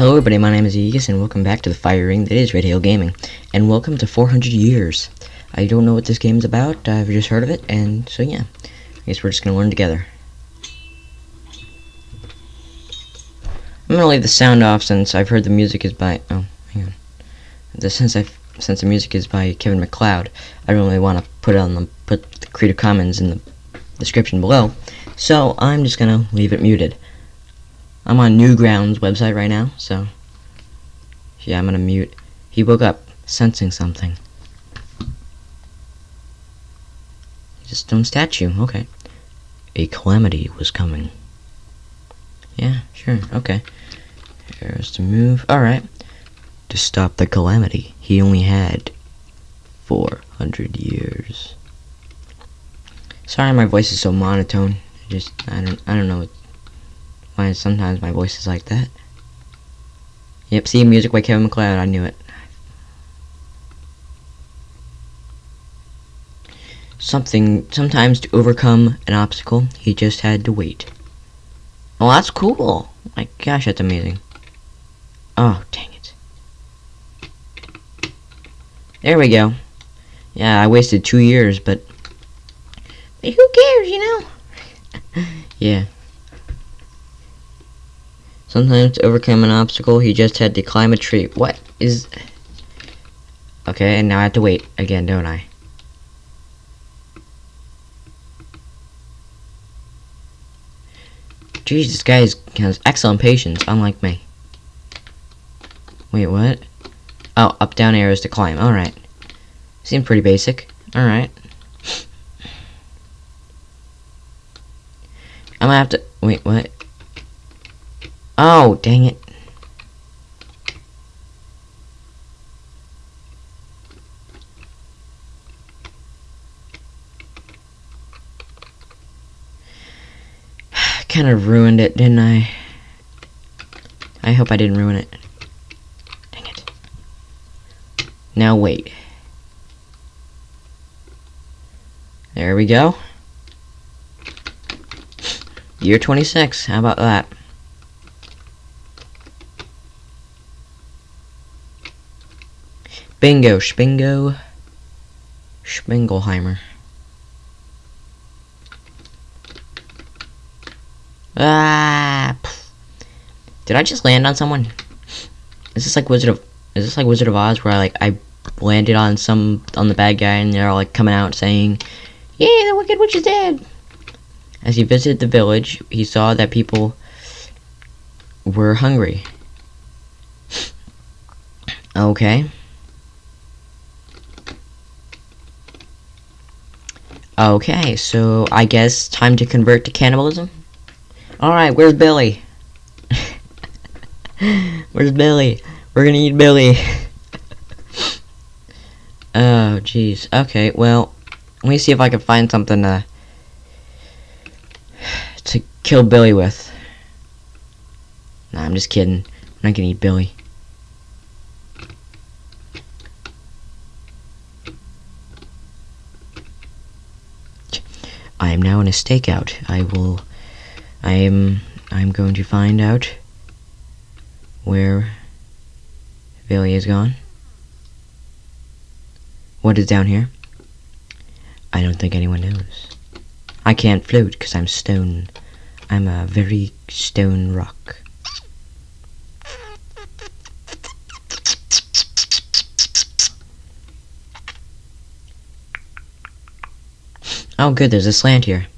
Hello everybody, my name is Aegis and welcome back to the fire ring that is Red Hail Gaming. And welcome to 400 Years. I don't know what this game's about, I've just heard of it, and so yeah. I guess we're just gonna learn together. I'm gonna leave the sound off since I've heard the music is by oh, hang on. The, since i since the music is by Kevin MacLeod, I don't really wanna put it on the put the Creative Commons in the description below. So I'm just gonna leave it muted. I'm on Newgrounds website right now, so yeah, I'm gonna mute. He woke up sensing something. He's a stone statue. Okay. A calamity was coming. Yeah, sure. Okay. Here's to move. All right. To stop the calamity, he only had 400 years. Sorry, my voice is so monotone. I just I don't I don't know why sometimes my voice is like that. Yep, see music by Kevin MacLeod, I knew it. Something, sometimes to overcome an obstacle, he just had to wait. Oh, that's cool. My gosh, that's amazing. Oh, dang it. There we go. Yeah, I wasted two years, but... but who cares, you know? yeah. Sometimes to overcome an obstacle, he just had to climb a tree. What is... Okay, and now I have to wait again, don't I? Jeez, this guy has excellent patience, unlike me. Wait, what? Oh, up down arrows to climb. Alright. Seems pretty basic. Alright. I'm gonna have to... Wait, what? Oh, dang it. kind of ruined it, didn't I? I hope I didn't ruin it. Dang it. Now wait. There we go. Year 26, how about that? Bingo, Spingo, Spingelheimer. Ah! Did I just land on someone? Is this like Wizard of? Is this like Wizard of Oz where I like I landed on some on the bad guy and they're all like coming out saying, "Yeah, the Wicked Witch is dead." As he visited the village, he saw that people were hungry. Okay. Okay, so I guess time to convert to cannibalism? Alright, where's Billy? where's Billy? We're gonna eat Billy. oh, jeez. Okay, well, let me see if I can find something to, to kill Billy with. Nah, I'm just kidding. I'm not gonna eat Billy. I am now in a stakeout. I will... I am... I'm going to find out where Billy is gone. What is down here? I don't think anyone knows. I can't float because I'm stone. I'm a very stone rock. Oh good, there's a slant here.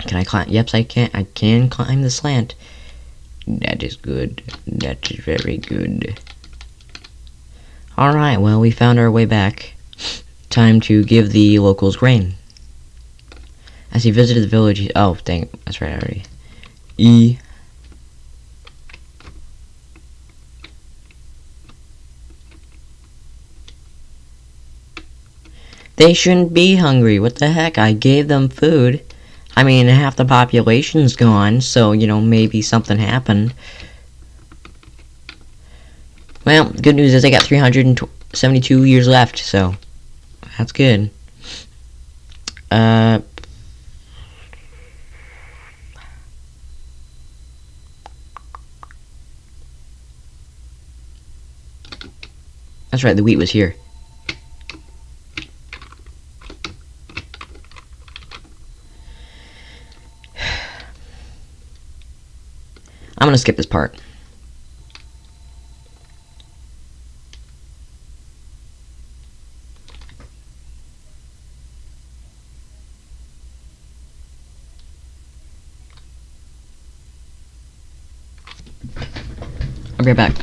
Can I climb? Yep, I can. I can climb the slant. That is good. That is very good. Alright, well, we found our way back. Time to give the locals grain. As he visited the village, he, oh, dang, that's right, already. E They shouldn't be hungry. What the heck? I gave them food. I mean, half the population's gone, so, you know, maybe something happened. Well, good news is I got 372 years left, so that's good. Uh... That's right, the wheat was here. I'm gonna skip this part. I'll be right back.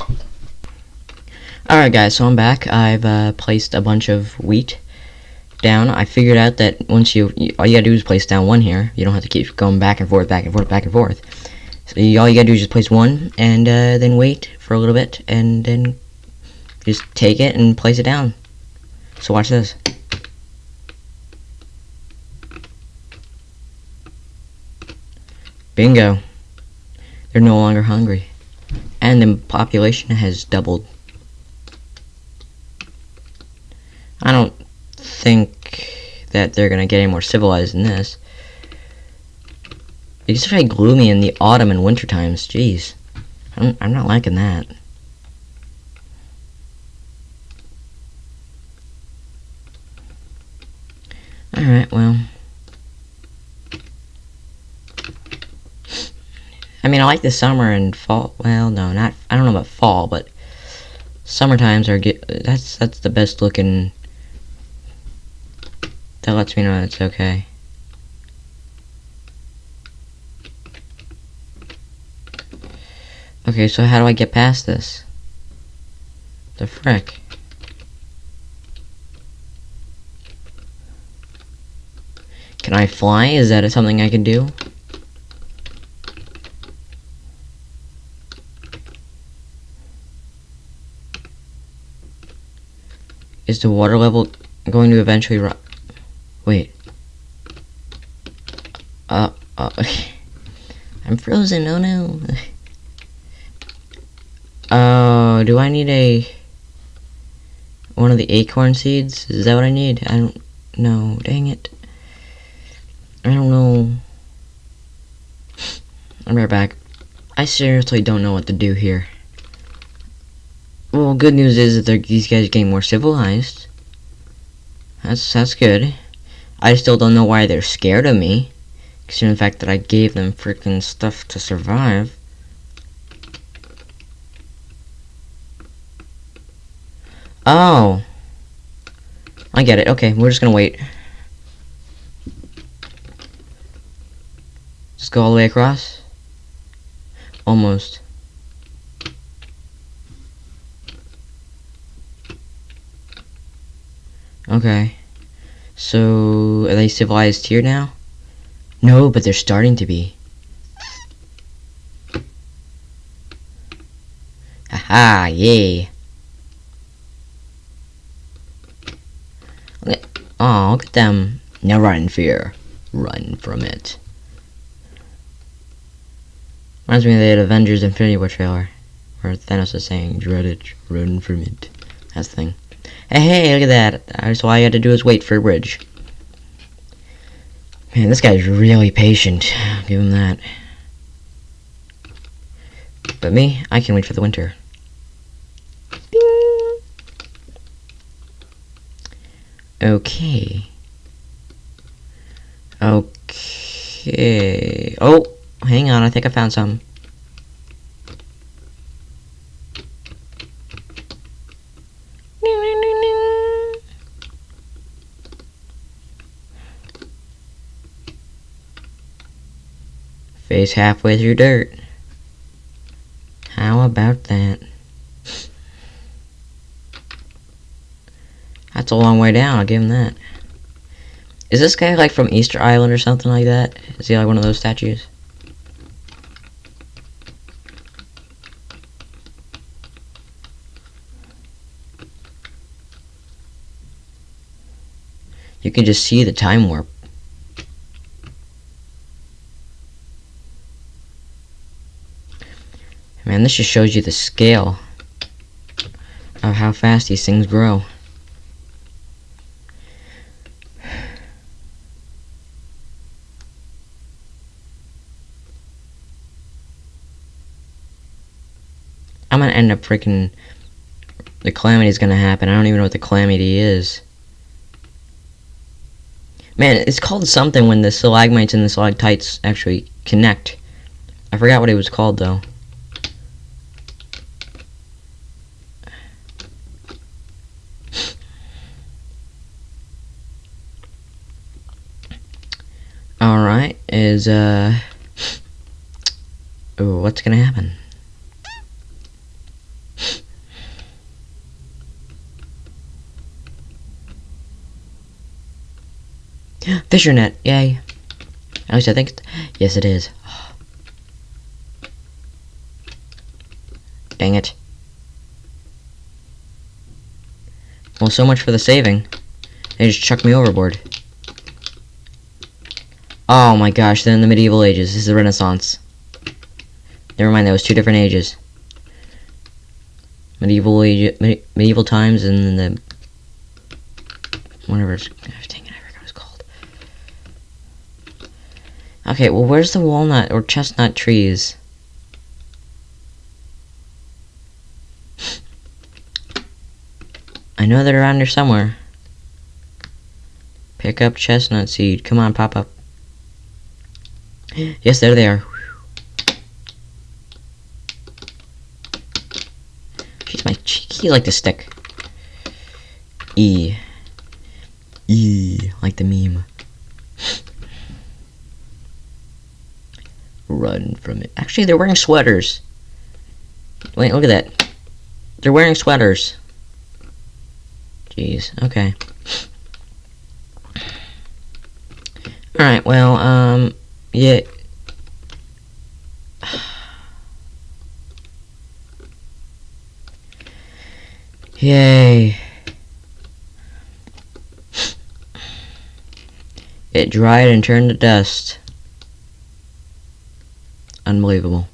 Alright guys, so I'm back. I've uh, placed a bunch of wheat down. I figured out that once you, you, all you gotta do is place down one here. You don't have to keep going back and forth, back and forth, back and forth. So you, all you gotta do is just place one and uh, then wait for a little bit and then just take it and place it down. So watch this. Bingo. They're no longer hungry and the population has doubled. I don't think that they're gonna get any more civilized than this. It's very gloomy in the autumn and winter times. Jeez, I'm I'm not liking that. All right, well. I mean, I like the summer and fall. Well, no, not. I don't know about fall, but summer times are get. That's that's the best looking. That lets me know it's okay. Okay, so how do I get past this? The frick. Can I fly? Is that something I can do? Is the water level going to eventually rise? Wait. Uh, uh, I'm frozen, oh no. Oh, do I need a... One of the acorn seeds? Is that what I need? I don't know. Dang it. I don't know. I'm right back. I seriously don't know what to do here. Well, good news is that these guys are getting more civilized. That's that's good. I still don't know why they're scared of me. Considering the fact that I gave them freaking stuff to survive. Oh. I get it. Okay, we're just gonna wait. Just go all the way across? Almost. Okay. So, are they civilized here now? No, but they're starting to be. Haha, yay. Look at, oh, look at them. Now run in fear. Run from it. Reminds me of the Avengers Infinity War trailer. Where Thanos is saying, dread it, run from it. That's the thing. Hey, hey, look at that. That's all I had to do is wait for a bridge. Man, this guy's really patient. I'll give him that. But me, I can wait for the winter. Okay. Okay. Oh, hang on. I think I found some. Face halfway through dirt. How about that? That's a long way down, I'll give him that. Is this guy like from Easter Island or something like that? Is he like one of those statues? You can just see the time warp. Man, this just shows you the scale of how fast these things grow. I'm gonna end up freaking the calamity is gonna happen. I don't even know what the calamity is. Man, it's called something when the stalagmites and the stalactites actually connect. I forgot what it was called though. Alright, is uh Ooh, what's gonna happen? Fisher net, yay. At least I think, yes it is. Dang it. Well, so much for the saving. They just chucked me overboard. Oh my gosh, they're in the medieval ages. This is the Renaissance. Never mind, that was two different ages. Medieval age, medieval times and then the whatever it's dang it, I forgot what it's called. Okay, well where's the walnut or chestnut trees? I know they're around here somewhere. Pick up chestnut seed. Come on, pop up. Yes, there they are. Jeez, my cheeky like the stick. E. E. Like the meme. Run from it. Actually, they're wearing sweaters. Wait, look at that. They're wearing sweaters. Jeez, okay. Alright, well, um, yeah. Yay. It dried and turned to dust. Unbelievable.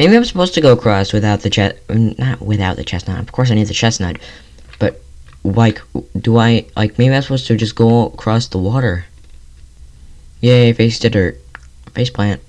Maybe I'm supposed to go across without the chest, not without the chestnut. Of course I need the chestnut, but like, do I like? Maybe I'm supposed to just go across the water. Yay! Face to dirt. Face plant.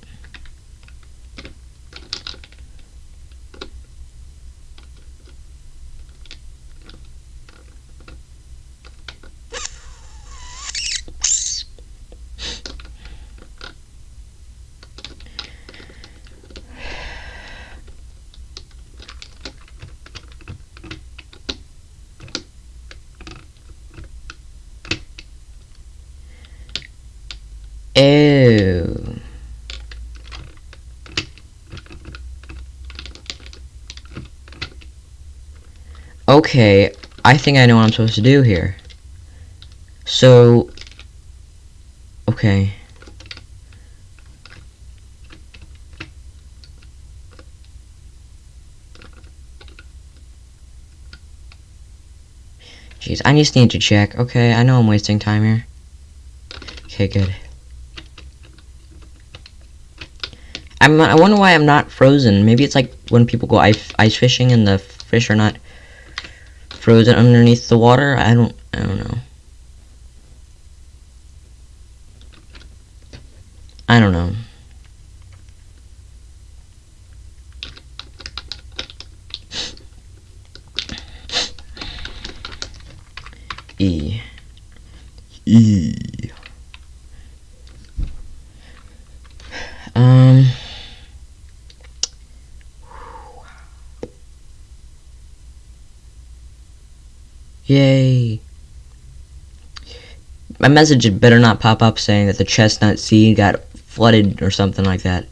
Okay, I think I know what I'm supposed to do here. So, okay. Jeez, I just need to check. Okay, I know I'm wasting time here. Okay, good. I'm, I wonder why I'm not frozen. Maybe it's like when people go ice, ice fishing and the fish are not frozen underneath the water. I don't, I don't know. I don't know. E. E. Um... Yay. My message had better not pop up saying that the chestnut seed got flooded or something like that.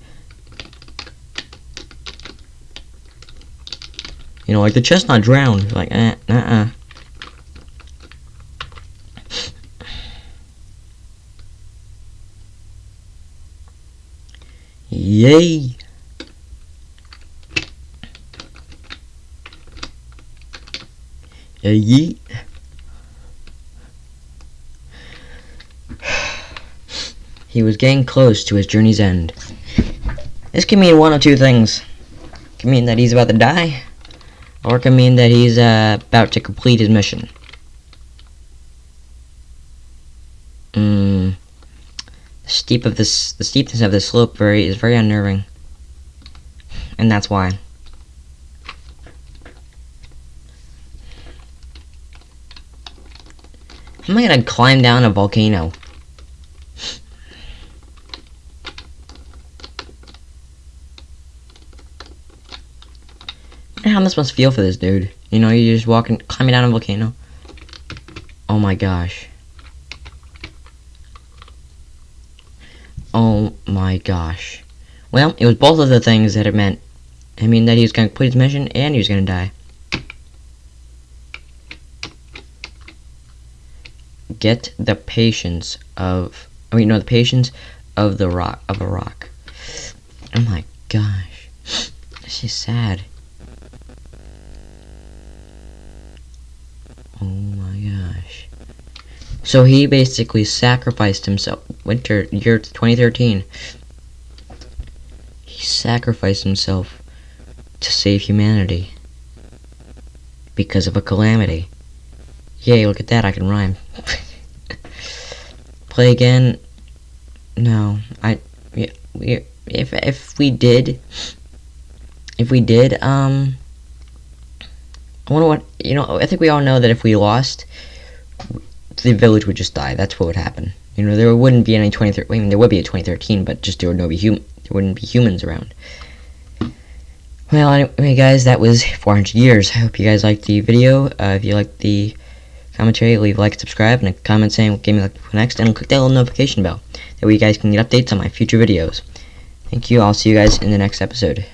You know, like the chestnut drowned. Like, eh, uh-uh. Yay! He was getting close to his journey's end. This can mean one of two things. It can mean that he's about to die, Or it could mean that he's uh, about to complete his mission. Mm. The steep of this, the steepness of this slope very is very unnerving, and that's why. Am I gonna climb down a volcano? how this must feel for this dude. You know, you're just walking, climbing down a volcano. Oh my gosh. Oh my gosh. Well, it was both of the things that it meant. I mean, that he was to complete his mission and he was to die. Get the patience of, I mean, no, the patience of the rock, of a rock. Oh my gosh. This is sad. Oh my gosh. So he basically sacrificed himself. Winter, year 2013. He sacrificed himself to save humanity. Because of a calamity. Yay, look at that, I can rhyme. Play again? No, I, we, if, if we did, if we did, um, I wonder what, you know, I think we all know that if we lost, the village would just die. That's what would happen. You know, there wouldn't be any 2013, I mean, there would be a 2013, but just there would no be hum there wouldn't be humans around. Well, anyway, guys, that was 400 years. I hope you guys liked the video. Uh, if you liked the commentary, leave a like, subscribe, and a comment saying what game you like next, and click that little notification bell. That way you guys can get updates on my future videos. Thank you. I'll see you guys in the next episode.